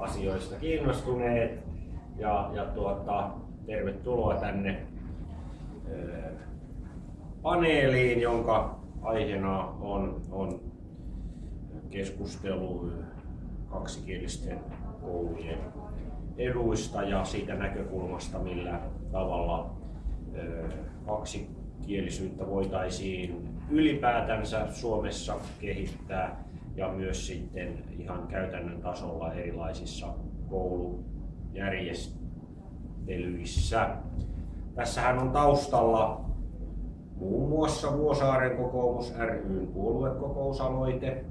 asioista kiinnostuneet. Ja, ja tuota, tervetuloa tänne paneeliin, jonka aiheena on, on keskustelu kaksikielisten koulujen eduista ja siitä näkökulmasta, millä tavalla kaksikielisyyttä voitaisiin ylipäätänsä Suomessa kehittää ja myös sitten ihan käytännön tasolla erilaisissa koulujärjestelyissä. Tässähän on taustalla muun muassa Vuosaaren kokoomus ryn puoluekokousaloite,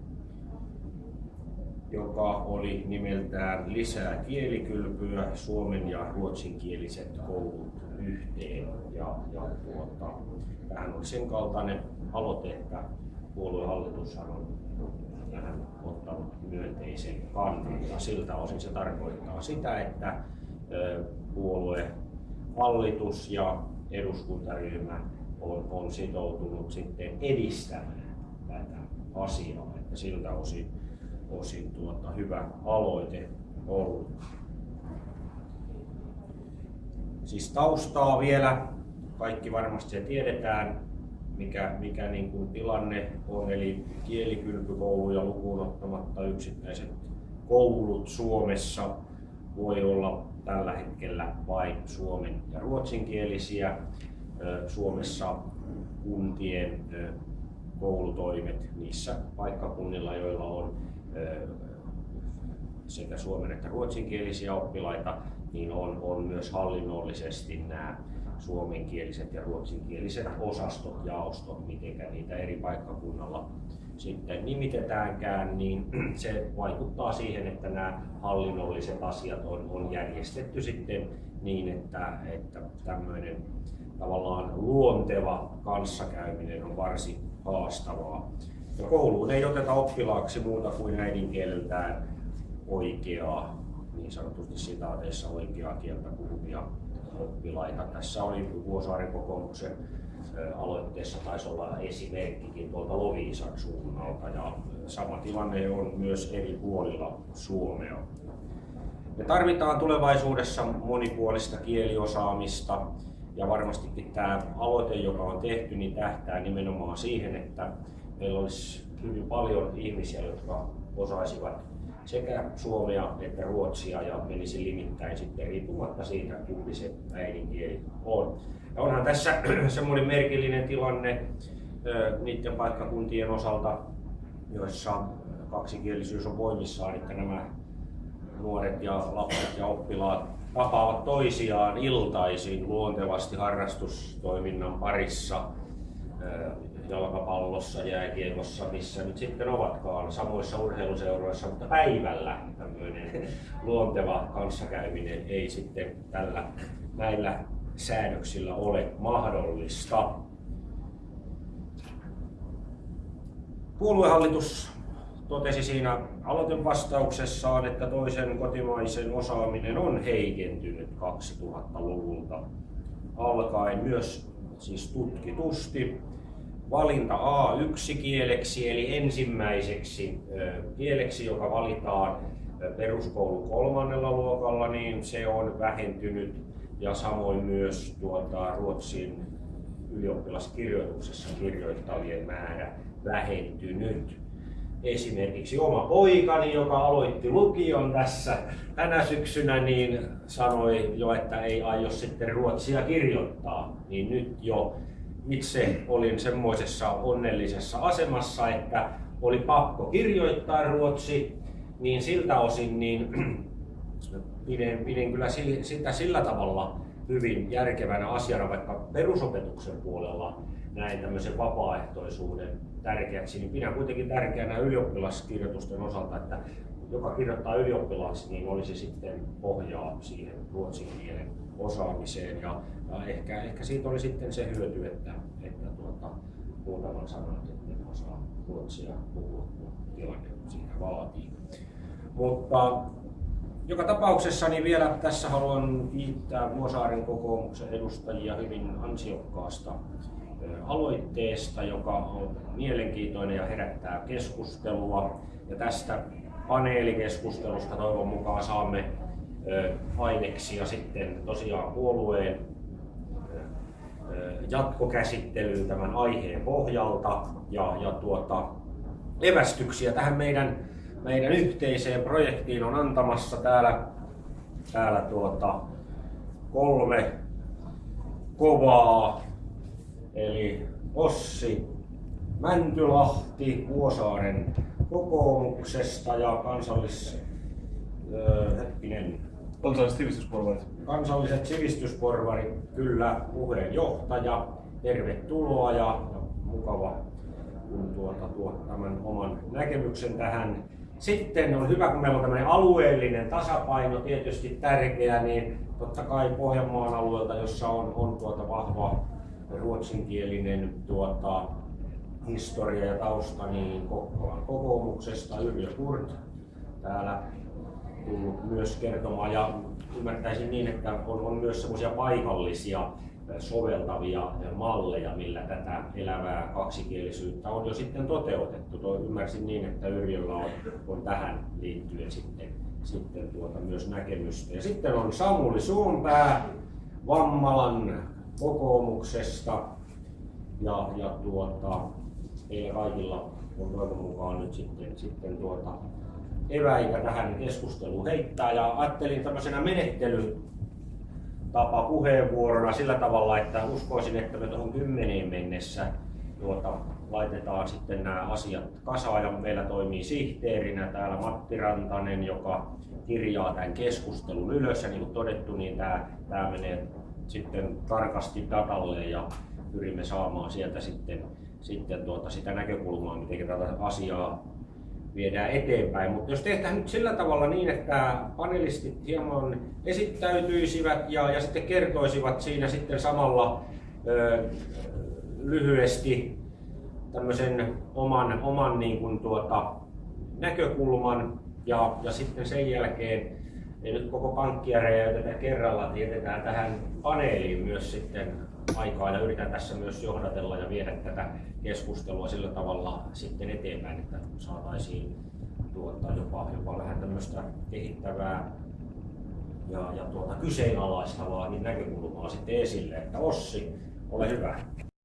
joka oli nimeltään Lisää kielikylpyä, suomen ja ruotsinkieliset koulut yhteen. Ja, ja tuota, tähän oli sen kaltainen aloite, että puoluehallitushan on myönteisen kannan. Ja siltä osin se tarkoittaa sitä, että puolue, hallitus ja eduskuntaryhmä on, on sitoutunut sitten edistämään tätä asiaa. Että siltä osin, osin tuota, hyvä aloite ollut. Siis taustaa vielä, kaikki varmasti se tiedetään, mikä, mikä niin kuin tilanne on, eli kielikylpykouluja lukuun ottamatta yksittäiset koulut Suomessa voi olla tällä hetkellä vain suomen ja ruotsinkielisiä. Suomessa kuntien koulutoimet niissä paikkakunnilla, joilla on sekä suomen että ruotsinkielisiä oppilaita, niin on, on myös hallinnollisesti nämä suomenkieliset ja ruotsinkieliset osastot, jaostot, miten niitä eri paikkakunnalla sitten nimitetäänkään, niin se vaikuttaa siihen, että nämä hallinnolliset asiat on, on järjestetty sitten niin, että, että tämmöinen tavallaan luonteva kanssakäyminen on varsin haastavaa. Ja kouluun ei oteta oppilaaksi muuta kuin äidinkieleltään oikeaa, niin sanotusti sitaateissa oikeaa kieltä puhuvia oppilaita. Tässä oli Vuosaaren kokoomuksen aloitteessa taisi olla esimerkkikin tuolta Loviisan suunnalta ja sama tilanne on myös eri puolilla Suomea. Me tarvitaan tulevaisuudessa monipuolista kieliosaamista ja varmastikin tämä aloite, joka on tehty, niin tähtää nimenomaan siihen, että meillä olisi hyvin paljon ihmisiä, jotka osaisivat sekä suomea että ruotsia ja menisi limittäin sitten riippumatta siitä, kumpi se äidinkieli on. Ja onhan tässä semmoinen merkillinen tilanne niiden paikkakuntien osalta, joissa kaksikielisyys on voimissaan, että nämä nuoret ja lapset ja oppilaat tapaavat toisiaan iltaisin luontevasti harrastustoiminnan parissa jalkapallossa, jääkiekossa, missä nyt sitten ovatkaan samoissa urheiluseuroissa, mutta päivällä tämmöinen luonteva kanssakäyminen ei sitten tällä näillä säädöksillä ole mahdollista. Puoluehallitus totesi siinä aloitevastauksessaan, että toisen kotimaisen osaaminen on heikentynyt 2000-luvulta alkaen myös siis tutkitusti valinta A1-kieleksi eli ensimmäiseksi kieleksi, joka valitaan peruskoulun kolmannella luokalla, niin se on vähentynyt ja samoin myös tuota, Ruotsin ylioppilaskirjoituksessa kirjoittavien määrä vähentynyt. Esimerkiksi oma poikani, joka aloitti lukion tässä tänä syksynä, niin sanoi jo, että ei aio sitten ruotsia kirjoittaa. Niin nyt jo itse olin semmoisessa onnellisessa asemassa, että oli pakko kirjoittaa ruotsi, niin siltä osin niin pidin, pidin kyllä sitä sillä tavalla hyvin järkevänä asiana, vaikka perusopetuksen puolella näin tämmöisen vapaaehtoisuuden tärkeäksi, niin pidän kuitenkin tärkeänä ylioppilaskirjoitusten osalta, että joka kirjoittaa ylioppilaaksi, niin olisi sitten pohjaa siihen ruotsin kielen osaamiseen. Ja, ja ehkä, ehkä siitä oli sitten se hyöty, että, että tuota, muutaman sanan että osaa ruotsia puhua, kun tilanne siitä vaatii. Mutta joka tapauksessa niin vielä tässä haluan kiittää Vuosaaren kokoomuksen edustajia hyvin ansiokkaasta aloitteesta, joka on mielenkiintoinen ja herättää keskustelua. Ja tästä paneelikeskustelusta. Toivon mukaan saamme aineksia sitten tosiaan puolueen jatkokäsittelyyn tämän aiheen pohjalta ja, ja tuota, evästyksiä tähän meidän, meidän yhteiseen projektiin on antamassa täällä, täällä tuota, kolme kovaa, eli Ossi Mäntylahti Vuosaaren kokoomuksesta ja kansallis... Öö, hetkinen, Kansalliset sivistysporvarit. Kansalliset sivistysporvarit, kyllä, puheenjohtaja. Tervetuloa ja, ja mukava kun tuota, tuo tämän oman näkemyksen tähän. Sitten on hyvä, kun meillä on tämmöinen alueellinen tasapaino tietysti tärkeä, niin totta kai Pohjanmaan alueelta, jossa on, on tuota vahva ruotsinkielinen tuota, historia ja tausta, niin Kokkolan kokoomuksesta Yrjö Kurt täällä tullut myös kertomaan. Ja ymmärtäisin niin, että on, on myös semmoisia paikallisia soveltavia malleja, millä tätä elävää kaksikielisyyttä on jo sitten toteutettu. Toi ymmärsin niin, että Yrjöllä on, on tähän liittyen sitten, sitten tuota myös näkemystä. Ja sitten on Samuli Suompää Vammalan kokoomuksesta ja, ja tuota, heillä kaikilla on toivon mukaan nyt sitten, sitten tuota, eväitä tähän keskusteluun heittää. Ja ajattelin tämmöisenä menettely tapa puheenvuorona sillä tavalla, että uskoisin, että me tuohon kymmeneen mennessä tuota, laitetaan sitten nämä asiat kasaan. Ja meillä toimii sihteerinä täällä Matti Rantanen, joka kirjaa tämän keskustelun ylös. Ja niin kuin todettu, niin tämä, tämä menee sitten tarkasti datalle ja pyrimme saamaan sieltä sitten, sitten tuota sitä näkökulmaa, miten tätä asiaa viedään eteenpäin. Mutta jos tehdään nyt sillä tavalla niin, että panelistit hieman esittäytyisivät ja, ja sitten kertoisivat siinä sitten samalla ö, lyhyesti tämmöisen oman, oman niin kuin tuota, näkökulman ja, ja sitten sen jälkeen ei nyt koko pankkia räjäytetä kerralla, tietetään tähän paneeliin myös sitten aikaa ja yritän tässä myös johdatella ja viedä tätä keskustelua sillä tavalla sitten eteenpäin, että saataisiin tuota, jopa, jopa vähän tämmöistä kehittävää ja, ja tuota, kyseenalaistavaa niin näkökulmaa sitten esille. Että Ossi, ole hyvä.